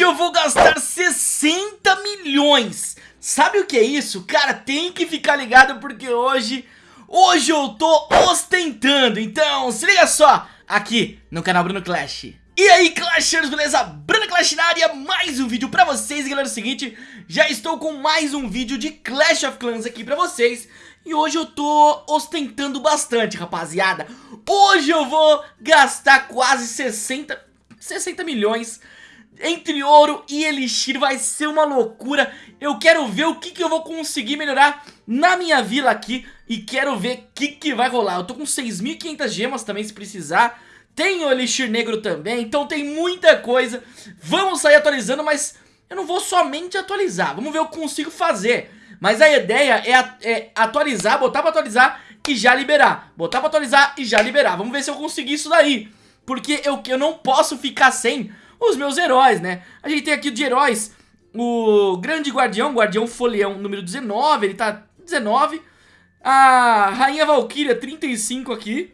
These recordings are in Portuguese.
Hoje eu vou gastar 60 milhões. Sabe o que é isso? Cara, tem que ficar ligado porque hoje... Hoje eu tô ostentando, então se liga só Aqui no canal Bruno Clash. E aí Clashers, beleza? Bruno Clash na área, mais um vídeo pra vocês. Galera, é o seguinte, já estou com mais um vídeo de Clash of Clans aqui pra vocês. E hoje eu tô ostentando bastante, rapaziada. Hoje eu vou gastar quase 60, 60 milhões entre ouro e elixir vai ser uma loucura. Eu quero ver o que, que eu vou conseguir melhorar na minha vila aqui E quero ver o que, que vai rolar. Eu tô com 6.500 gemas também se precisar. Tem o elixir negro também, então tem muita coisa. Vamos sair atualizando, mas eu não vou somente atualizar. Vamos ver o que eu consigo fazer. Mas a ideia é, é atualizar, botar pra atualizar e já liberar. Botar pra atualizar e já liberar. Vamos ver se eu conseguir isso daí. Porque eu, eu não posso ficar sem os meus heróis, né? A gente tem aqui de heróis o Grande Guardião, Guardião Folião número 19, ele tá 19. A Rainha Valkyria, 35 aqui.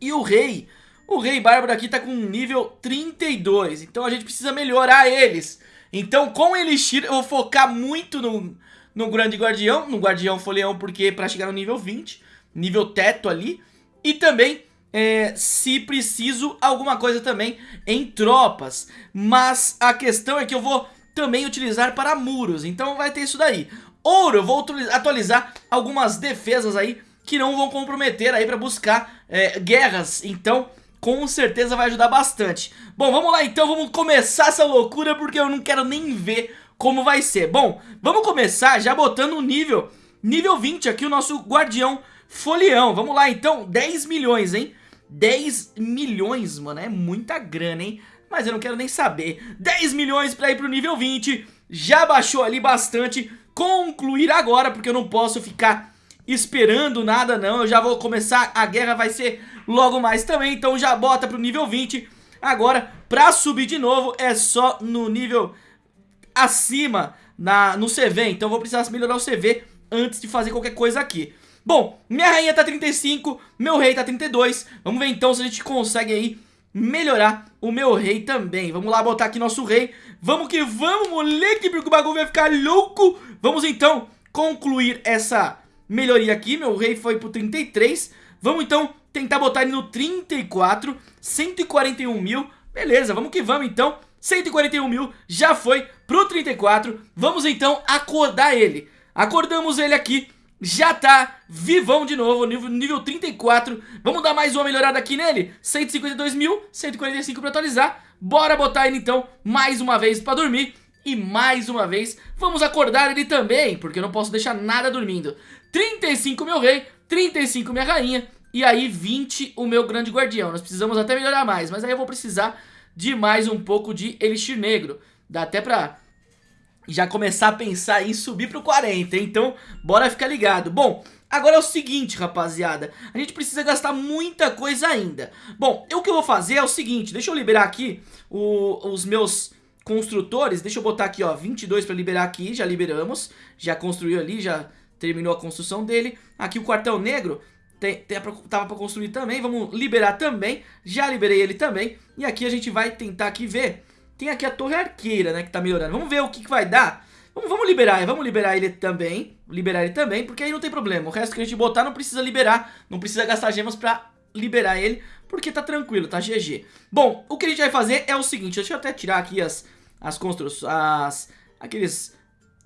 E o Rei, o Rei Bárbaro aqui tá com nível 32, então a gente precisa melhorar eles. Então com Elixir eu vou focar muito no, no Grande Guardião, no Guardião Folião, porque pra chegar no nível 20, nível teto ali. E também é, se preciso alguma coisa também em tropas. Mas a questão é que eu vou também utilizar para muros, então vai ter isso daí. Ouro, eu vou atualizar algumas defesas aí que não vão comprometer aí para buscar é, guerras, então com certeza vai ajudar bastante. Bom, vamos lá então, vamos começar essa loucura porque eu não quero nem ver como vai ser. Bom, vamos começar já botando o nível, nível 20 aqui o nosso guardião folião. Vamos lá então, 10 milhões, hein? 10 milhões, mano, é muita grana, hein? Mas eu não quero nem saber. 10 milhões pra ir pro nível 20, já baixou ali bastante. Concluir agora, porque eu não posso ficar esperando nada não. Eu já vou começar, a guerra vai ser logo mais também, então já bota pro nível 20. Agora, pra subir de novo, é só no nível acima, na, no CV. Então eu vou precisar melhorar o CV antes de fazer qualquer coisa aqui. Bom, minha rainha tá 35, meu rei tá 32. Vamos ver então se a gente consegue aí melhorar o meu rei também. Vamos lá botar aqui nosso rei. Vamos que vamos, moleque, porque o bagulho vai ficar louco. Vamos então concluir essa melhoria aqui. Meu rei foi pro 33. Vamos então tentar botar ele no 34, 141 mil. Beleza, vamos que vamos então. 141 mil, já foi pro 34. Vamos então acordar ele. Acordamos ele aqui já tá vivão de novo, nível, nível 34 Vamos dar mais uma melhorada aqui nele? 152 mil, 145 pra atualizar. Bora botar ele então mais uma vez pra dormir. E mais uma vez vamos acordar ele também Porque eu não posso deixar nada dormindo. 35 meu rei, 35 minha rainha. E aí 20 o meu grande guardião. Nós precisamos até melhorar mais Mas aí eu vou precisar de mais um pouco de elixir negro. Dá até pra já começar a pensar em subir pro 40, então bora ficar ligado. Bom, agora é o seguinte, rapaziada, a gente precisa gastar muita coisa ainda. Bom, o que eu vou fazer é o seguinte, deixa eu liberar aqui o, os meus construtores, deixa eu botar aqui, ó, 22 pra liberar aqui, já liberamos, já construiu ali, já terminou a construção dele. Aqui o quartel negro, tem, tem, tava pra construir também, vamos liberar também, já liberei ele também. E aqui a gente vai tentar aqui ver tem aqui a torre arqueira, né, que tá melhorando. Vamos ver o que, que vai dar. Vamos, vamos liberar, vamos liberar ele também. Liberar ele também, porque aí não tem problema. O resto que a gente botar não precisa liberar. Não precisa gastar gemas pra liberar ele, porque tá tranquilo, tá GG. Bom, o que a gente vai fazer é o seguinte. Deixa eu até tirar aqui as, as construções, as, aqueles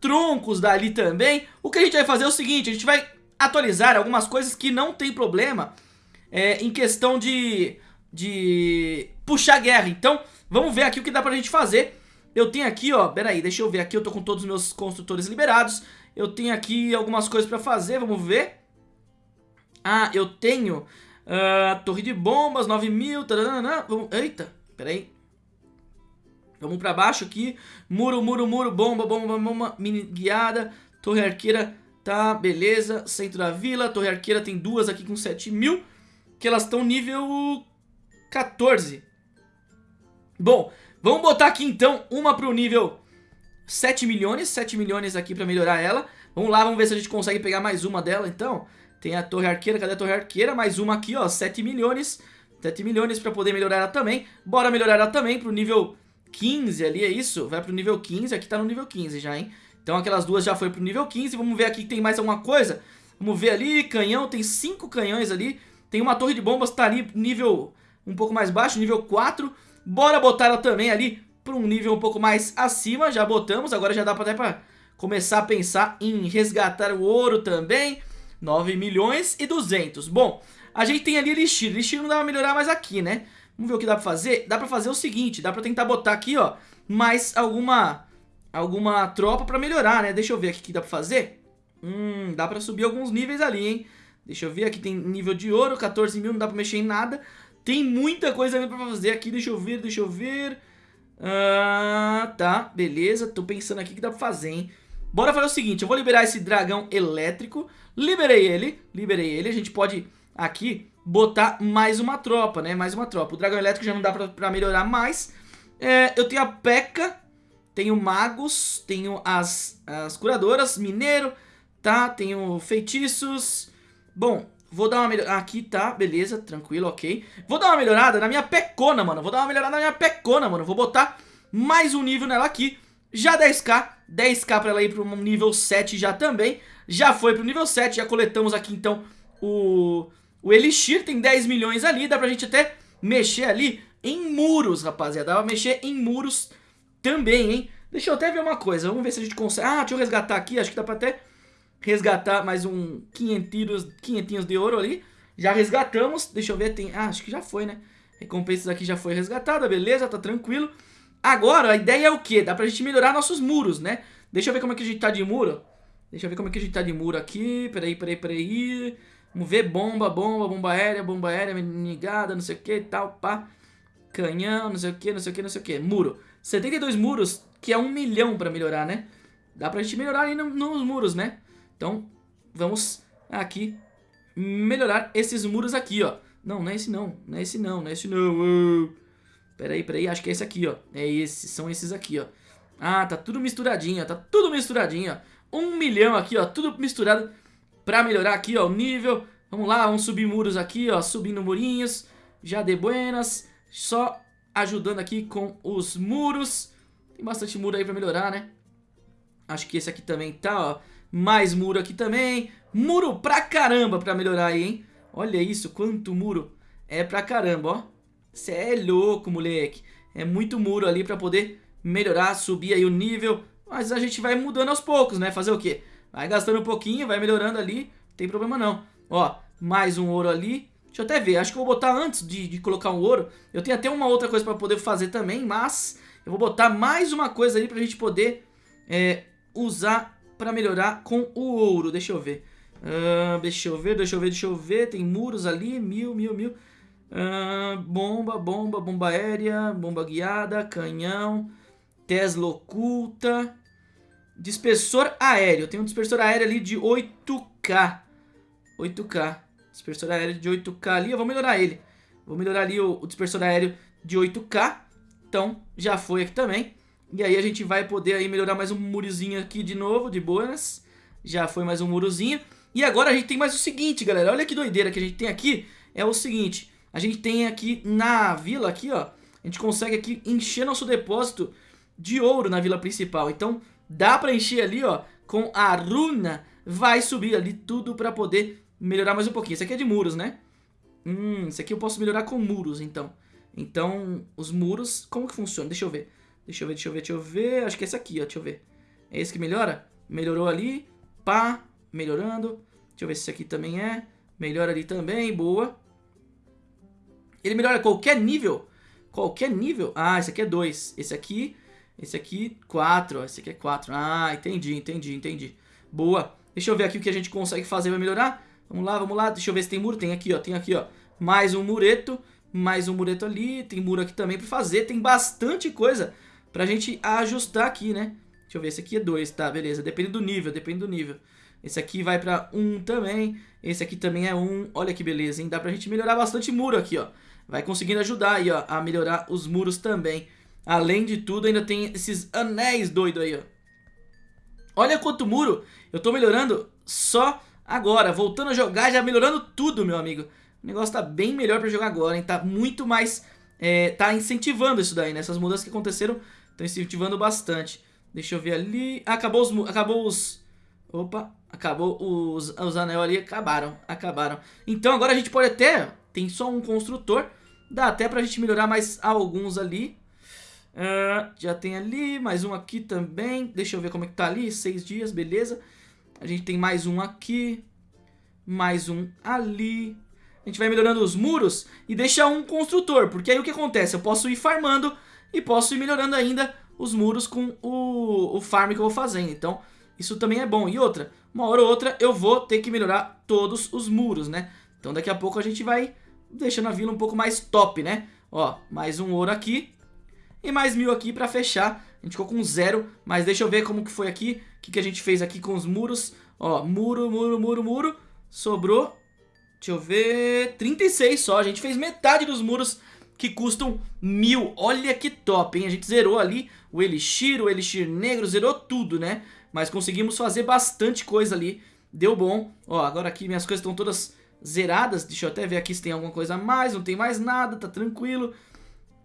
troncos dali também. O que a gente vai fazer é o seguinte, a gente vai atualizar algumas coisas que não tem problema é, em questão de, de puxar guerra. Então, Vamos ver aqui o que dá pra gente fazer. Eu tenho aqui, ó, peraí, deixa eu ver aqui, eu tô com todos os meus construtores liberados. Eu tenho aqui algumas coisas pra fazer, vamos ver. Ah, eu tenho uh, torre de bombas, 9 mil, vamos, eita, peraí. Vamos pra baixo aqui, muro, muro, muro, bomba, bomba, bomba, mini guiada, torre arqueira, tá, beleza. Centro da vila, torre arqueira tem duas aqui com 7 mil, que elas estão nível 14. Bom, vamos botar aqui então uma pro nível 7 milhões, 7 milhões aqui pra melhorar ela. Vamos lá, vamos ver se a gente consegue pegar mais uma dela então. Tem a torre arqueira, cadê a torre arqueira? Mais uma aqui, ó, 7 milhões. 7 milhões pra poder melhorar ela também. Bora melhorar ela também pro nível 15 ali, é isso? Vai pro nível 15, aqui tá no nível 15 já, hein? Então aquelas duas já foi pro nível 15, vamos ver aqui tem mais alguma coisa. Vamos ver ali, canhão, tem 5 canhões ali. Tem uma torre de bombas, tá ali nível um pouco mais baixo, nível 4. Bora botar ela também ali para um nível um pouco mais acima, já botamos, agora já dá até para começar a pensar em resgatar o ouro também. 9 milhões e 200. Bom, a gente tem ali Elixir, Elixir não dá pra melhorar mais aqui, né? Vamos ver o que dá pra fazer? Dá pra fazer o seguinte, dá pra tentar botar aqui, ó, mais alguma, alguma tropa pra melhorar, né? Deixa eu ver aqui o que dá pra fazer. Hum, dá pra subir alguns níveis ali, hein? Deixa eu ver, aqui tem nível de ouro, 14 mil, não dá pra mexer em nada. Tem muita coisa ainda pra fazer aqui, deixa eu ver, deixa eu ver... Ah, tá, beleza, tô pensando aqui que dá pra fazer, hein? Bora fazer o seguinte, eu vou liberar esse dragão elétrico, liberei ele, liberei ele, a gente pode aqui botar mais uma tropa, né, mais uma tropa. O dragão elétrico já não dá pra, pra melhorar mais. É, eu tenho a P.E.K.K.A, tenho magos, tenho as, as curadoras, mineiro, tá, tenho feitiços. Bom, vou dar uma melhorada, aqui tá, beleza, tranquilo, ok. Vou dar uma melhorada na minha pecona, mano, vou dar uma melhorada na minha pecona, mano, vou botar mais um nível nela aqui. Já 10k, 10k pra ela ir pro nível 7 já também. Já foi pro nível 7, já coletamos aqui então o, o Elixir, tem 10 milhões ali. Dá pra gente até mexer ali em muros, rapaziada. Dá pra mexer em muros também, hein. Deixa eu até ver uma coisa, vamos ver se a gente consegue... Ah, deixa eu resgatar aqui, acho que dá pra até resgatar mais um 500, 500 de ouro ali. Já resgatamos, deixa eu ver, tem... Ah, acho que já foi, né. Recompensas aqui já foi resgatada, beleza, tá tranquilo. Agora, a ideia é o quê? Dá pra gente melhorar nossos muros, né? Deixa eu ver como é que a gente tá de muro. Deixa eu ver como é que a gente tá de muro aqui. Peraí, peraí, peraí. Vamos ver bomba, bomba, bomba aérea, bomba aérea, negada, não sei o que e tal, pá. Canhão, não sei o que, não sei o que, não sei o que. Muro. 72 muros, que é um milhão pra melhorar, né? Dá pra gente melhorar aí nos muros, né? Então, vamos aqui melhorar esses muros aqui, ó. Não, não é esse não, não é esse não, não é esse não. Peraí, peraí, acho que é esse aqui, ó. É esse, são esses aqui, ó. Ah, tá tudo misturadinho, ó. Tá tudo misturadinho, ó. Um milhão aqui, ó. Tudo misturado pra melhorar aqui, ó, o nível. Vamos lá, vamos subir muros aqui, ó. Subindo murinhos. Já de buenas. Só ajudando aqui com os muros. Tem bastante muro aí pra melhorar, né? Acho que esse aqui também tá, ó. Mais muro aqui também. Muro pra caramba pra melhorar aí, hein? Olha isso, quanto muro. É pra caramba, ó. Cê é louco, moleque. É muito muro ali pra poder melhorar, subir aí o nível. Mas a gente vai mudando aos poucos, né? Fazer o quê? Vai gastando um pouquinho, vai melhorando ali. Não tem problema não. Ó, mais um ouro ali. Deixa eu até ver. Acho que eu vou botar antes de, de colocar um ouro. Eu tenho até uma outra coisa pra poder fazer também. Mas eu vou botar mais uma coisa ali pra gente poder é, usar pra melhorar com o ouro. Deixa eu ver. Uh, deixa eu ver, deixa eu ver, deixa eu ver. Tem muros ali. Mil, mil, mil. Uh, bomba, bomba, bomba aérea, bomba guiada, canhão, Tesla oculta, dispersor aéreo. Tem um dispersor aéreo ali de 8K. 8K. Dispersor aéreo de 8K ali. Eu vou melhorar ele. Vou melhorar ali o, o dispersor aéreo de 8K. Então, já foi aqui também. E aí a gente vai poder aí melhorar mais um murozinho aqui de novo, de boas. Já foi mais um murozinho. E agora a gente tem mais o seguinte, galera. Olha que doideira que a gente tem aqui. É o seguinte a gente tem aqui na vila, aqui, ó, a gente consegue aqui encher nosso depósito de ouro na vila principal. Então, dá pra encher ali, ó, com a runa, vai subir ali tudo pra poder melhorar mais um pouquinho. Isso aqui é de muros, né? Hum, isso aqui eu posso melhorar com muros, então. Então, os muros, como que funciona? Deixa eu ver. Deixa eu ver, deixa eu ver, deixa eu ver. Acho que é esse aqui, ó, deixa eu ver. É esse que melhora? Melhorou ali, pá, melhorando. Deixa eu ver se esse aqui também é. Melhora ali também, boa. Ele melhora qualquer nível. Qualquer nível. Ah, esse aqui é 2. Esse aqui, esse aqui, 4. Esse aqui é 4. Ah, entendi, entendi, entendi. Boa. Deixa eu ver aqui o que a gente consegue fazer pra melhorar. Vamos lá, vamos lá. Deixa eu ver se tem muro. Tem aqui, ó. Tem aqui, ó. Mais um mureto. Mais um mureto ali. Tem muro aqui também pra fazer. Tem bastante coisa pra gente ajustar aqui, né? Deixa eu ver. Esse aqui é 2, tá? Beleza. Depende do nível, depende do nível. Esse aqui vai pra 1 um também. Esse aqui também é 1. Um. Olha que beleza, hein? Dá pra gente melhorar bastante muro aqui, ó vai conseguindo ajudar aí, ó, a melhorar os muros também. Além de tudo, ainda tem esses anéis doidos aí, ó. Olha quanto muro eu tô melhorando só agora. Voltando a jogar, já melhorando tudo, meu amigo. O negócio tá bem melhor pra jogar agora, hein? Tá muito mais é, tá incentivando isso daí, né? Essas mudanças que aconteceram estão incentivando bastante. Deixa eu ver ali. acabou os. Acabou os. Opa, acabou os, os anel ali, acabaram, acabaram. Então agora a gente pode até. Tem só um construtor. Dá até pra gente melhorar mais alguns ali. Uh, já tem ali, mais um aqui também. Deixa eu ver como é que tá ali. Seis dias, beleza. A gente tem mais um aqui. Mais um ali. A gente vai melhorando os muros e deixa um construtor. Porque aí o que acontece? Eu posso ir farmando e posso ir melhorando ainda os muros com o, o farm que eu vou fazendo. Então, isso também é bom. E outra, uma hora ou outra eu vou ter que melhorar todos os muros, né? Então daqui a pouco a gente vai deixando a vila um pouco mais top, né? Ó, mais um ouro aqui e mais mil aqui pra fechar. A gente ficou com zero, mas deixa eu ver como que foi aqui. O que, que a gente fez aqui com os muros. Ó, muro, muro, muro, muro. Sobrou, deixa eu ver, 36 só. A gente fez metade dos muros que custam mil. Olha que top, hein? A gente zerou ali o Elixir, o Elixir Negro, zerou tudo, né? Mas conseguimos fazer bastante coisa ali. Deu bom. Ó, agora aqui minhas coisas estão todas zeradas. Deixa eu até ver aqui se tem alguma coisa a mais. Não tem mais nada, tá tranquilo.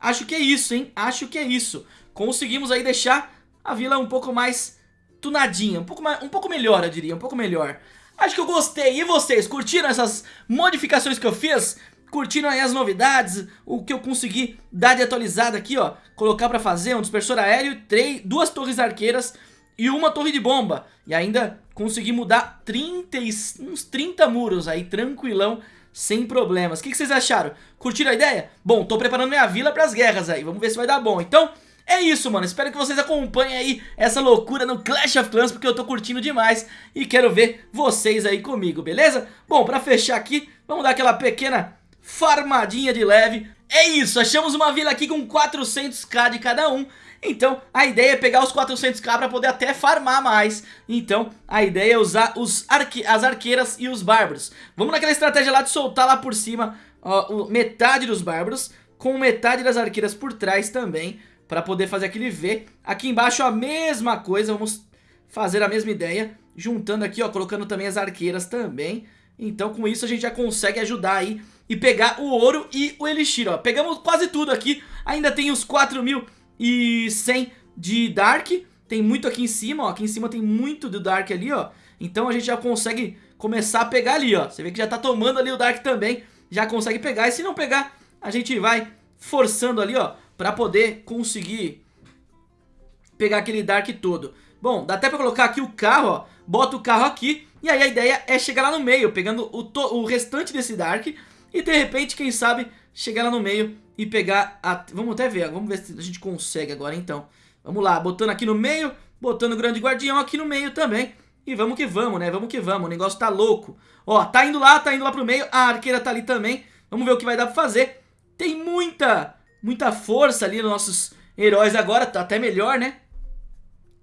Acho que é isso, hein? Acho que é isso. Conseguimos aí deixar a vila um pouco mais tunadinha. Um pouco, mais, um pouco melhor, eu diria. Um pouco melhor. Acho que eu gostei. E vocês, curtiram essas modificações que eu fiz? Curtindo aí as novidades, o que eu consegui dar de atualizada aqui, ó. Colocar pra fazer um dispersor aéreo, três, duas torres arqueiras e uma torre de bomba. E ainda consegui mudar 30, uns 30 muros aí, tranquilão, sem problemas. O que, que vocês acharam? Curtiram a ideia? Bom, tô preparando minha vila pras guerras aí, vamos ver se vai dar bom. Então... É isso, mano. Espero que vocês acompanhem aí essa loucura no Clash of Clans, porque eu tô curtindo demais e quero ver vocês aí comigo, beleza? Bom, pra fechar aqui, vamos dar aquela pequena farmadinha de leve. É isso, achamos uma vila aqui com 400k de cada um. Então a ideia é pegar os 400k para poder até farmar mais. Então a ideia é usar os arque as arqueiras e os bárbaros. Vamos naquela estratégia lá de soltar lá por cima ó, metade dos bárbaros com metade das arqueiras por trás também. Para poder fazer aquele V. Aqui embaixo a mesma coisa, vamos fazer a mesma ideia. Juntando aqui, ó, colocando também as arqueiras também. Então com isso a gente já consegue ajudar aí e pegar o ouro e o elixir, ó. Pegamos quase tudo aqui, ainda tem os 4.100 de Dark, tem muito aqui em cima, ó. Aqui em cima tem muito do Dark ali, ó. Então a gente já consegue começar a pegar ali, ó. Você vê que já tá tomando ali o Dark também, já consegue pegar. E se não pegar, a gente vai forçando ali, ó, pra poder conseguir pegar aquele Dark todo. Bom, dá até pra colocar aqui o carro, ó. Bota o carro aqui e aí a ideia é chegar lá no meio, pegando o, o restante desse Dark e de repente, quem sabe, chegar lá no meio e pegar a... Vamos até ver, vamos ver se a gente consegue agora então. Vamos lá, botando aqui no meio, botando o grande guardião aqui no meio também. E vamos que vamos, né? Vamos que vamos, o negócio tá louco. Ó, tá indo lá, tá indo lá pro meio, a arqueira tá ali também. Vamos ver o que vai dar pra fazer. Tem muita, muita força ali nos nossos heróis agora, tá até melhor, né?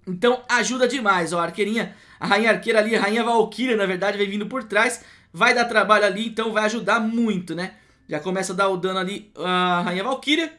Então ajuda demais, ó, a arqueirinha, a rainha arqueira ali, a rainha valquíria, na verdade, vem vindo por trás vai dar trabalho ali, então vai ajudar muito, né? Já começa a dar o dano ali a Rainha Valkyria.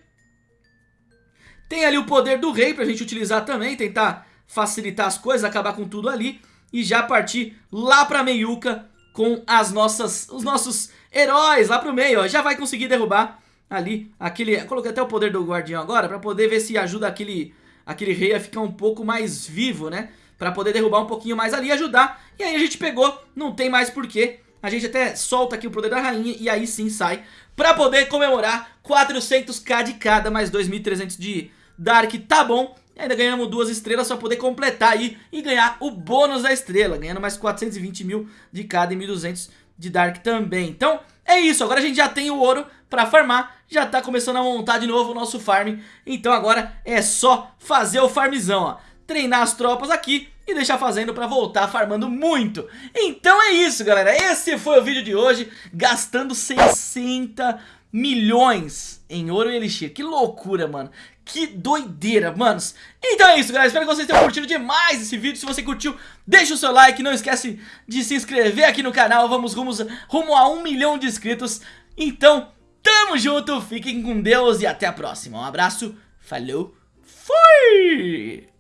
Tem ali o poder do rei pra gente utilizar também, tentar facilitar as coisas, acabar com tudo ali. E já partir lá pra Meiuca com as nossas, os nossos heróis lá pro meio, ó. Já vai conseguir derrubar ali aquele... Coloquei até o poder do guardião agora pra poder ver se ajuda aquele, aquele rei a ficar um pouco mais vivo, né? Pra poder derrubar um pouquinho mais ali e ajudar. E aí a gente pegou, não tem mais porquê a gente até solta aqui o poder da rainha e aí sim sai pra poder comemorar 400k de cada, mais 2.300 de Dark, tá bom. E ainda ganhamos duas estrelas pra poder completar aí e ganhar o bônus da estrela, ganhando mais 420 mil de cada e 1.200 de Dark também. Então é isso, agora a gente já tem o ouro pra farmar, já tá começando a montar de novo o nosso farm. Então agora é só fazer o farmzão, ó. Treinar as tropas aqui e deixar fazendo pra voltar farmando muito. Então é isso, galera. Esse foi o vídeo de hoje, gastando 60 milhões em ouro e elixir. Que loucura, mano. Que doideira, manos. Então é isso, galera. Espero que vocês tenham curtido demais esse vídeo. Se você curtiu, deixa o seu like. Não esquece de se inscrever aqui no canal. Vamos rumo, rumo a um milhão de inscritos. Então, tamo junto. Fiquem com Deus e até a próxima. Um abraço. Falou. Fui!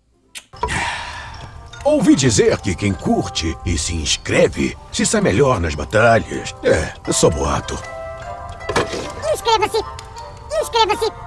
Ouvi dizer que quem curte e se inscreve se sai melhor nas batalhas. É, é só boato. Inscreva-se! Inscreva-se!